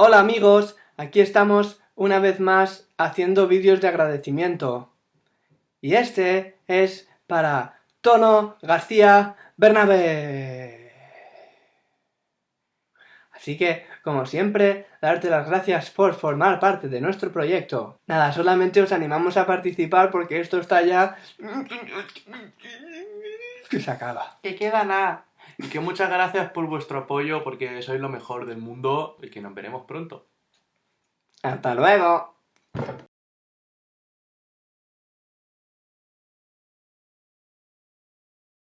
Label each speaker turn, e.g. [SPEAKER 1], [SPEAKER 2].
[SPEAKER 1] Hola amigos, aquí estamos una vez más haciendo vídeos de agradecimiento. Y este es para Tono García Bernabé. Así que, como siempre, darte las gracias por formar parte de nuestro proyecto. Nada, solamente os animamos a participar porque esto está ya... que se acaba.
[SPEAKER 2] Que queda nada. Y que muchas gracias por vuestro apoyo porque sois lo mejor del mundo y que nos veremos pronto.
[SPEAKER 1] ¡Hasta luego!